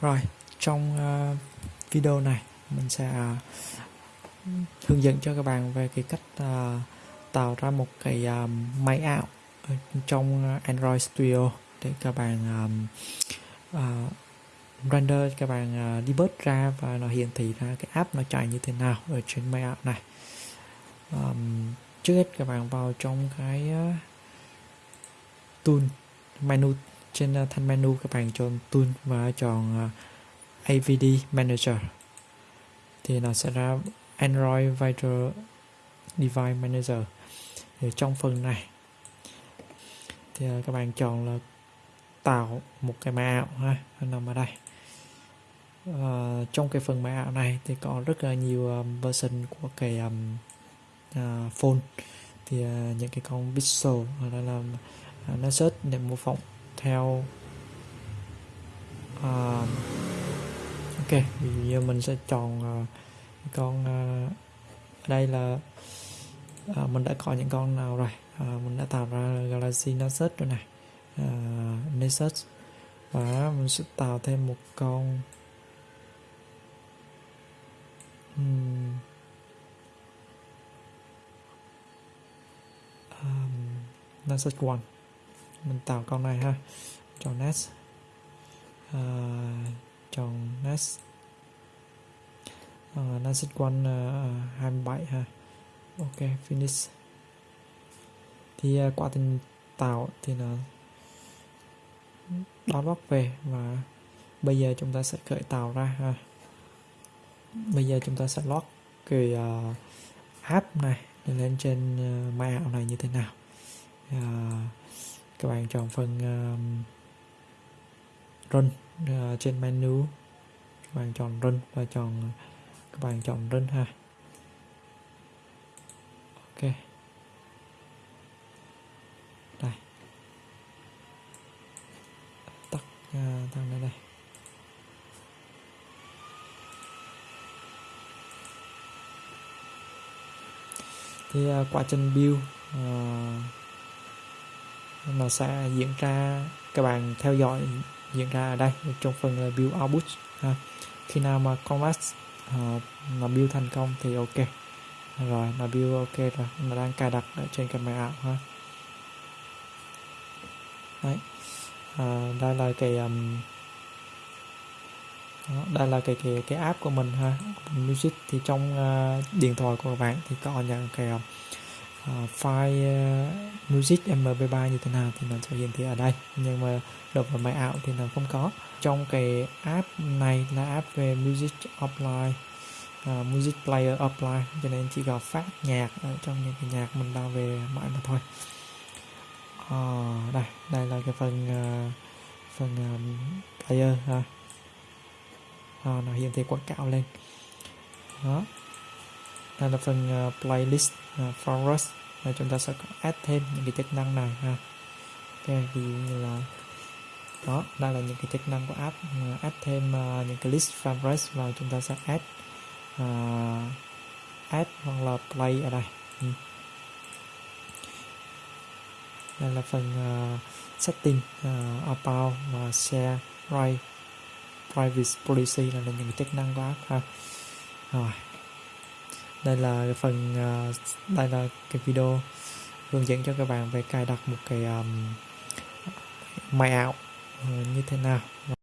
Rồi, trong uh, video này mình sẽ uh, hướng dẫn cho các bạn về cái cách uh, tạo ra một cái uh, máy ảo trong Android Studio để các bạn um, uh, render các bạn uh, debug ra và nó hiển thị ra cái app nó chạy như thế nào ở trên máy ảo này. Um, trước hết các bạn vào trong cái uh, tool menu trên ờ, uh, thanh menu các bạn chọn tool và chọn ờ, uh, AVD Manager. Thì nó sẽ ra Android Virtual Device Manager. Thì trong phần này thì uh, các bạn chọn là tạo một cái máy ảo ha nằm ở đây. Uh, trong cái phần máy ảo này thì có rất là nhiều um, version của cái um, uh, phone. Thì uh, những cái con pixel hoặc là làm uh, nó search phỏng theo uh, ok ví dụ như mình sẽ chọn uh, con uh, đây là uh, mình đã có những con nào rồi? Uh, mình đã tạo ra Galaxy Nexus rồi này uh, Nexus. Và mình sẽ tạo thêm một con um, um, Nexus One mình tạo con này ha. Chọn nest, uh, à, chọn nest, uh, nest quan uh, 27 ha. Ok finish. Thì à, uh, quá trình tạo thì nó download về và bây giờ chúng ta sẽ khởi tạo ra ha. Bây giờ chúng ta sẽ lock cái uh, app này lên trên uh, máy ảo này như thế nào. Uh, các bạn chọn phần uh, run uh, trên menu. Các bạn chọn run và chọn các bạn chọn run ha. Ok. Đây. Tắt uh, thằng này đây. Thì uh, quá trình build uh, nó sẽ diễn ra các bạn theo dõi diễn ra ở đây trong phần là build output ha. khi nào mà canvas uh, nó build thành công thì ok. Rồi nó build ok rồi nó đang cài đặt ở trên cái máy ảo ha. Đấy. À, đây là cái um, đó, đây là cái cái cái app của mình ha. Music thì trong uh, điện thoại của các bạn thì có những cái uh, uh, file uh, music mp3 như thế nào thì nó sẽ hiển thị ở đây. Nhưng mà đọc vào máy ảo thì nó không có. Trong cái app này là app về music offline uh, ờ, music player offline cho nên chỉ có phát nhạc ở trong những cái nhạc mình đang về mãi mà thôi. Uh, đây đây là cái phần uh, phần um, player ha. Uh, nó hiển thị quảng cáo lên. Đó đây là phần uh, playlist ờ, uh, forest và chúng ta sẽ add thêm những cái chức năng này ha. Ok ví dụ như là đó đây là những cái chức năng của app uh, add thêm uh, những cái list favorites vào chúng ta sẽ add uh, add hoặc là play ở đây. Ừ. đây là phần uh, setting uh, about và share right privacy policy là những cái chức năng của app ha. Rồi đây là cái phần uh, đây là cái video hướng dẫn cho các bạn về cài đặt một cái um, máy ảo uh, như thế nào.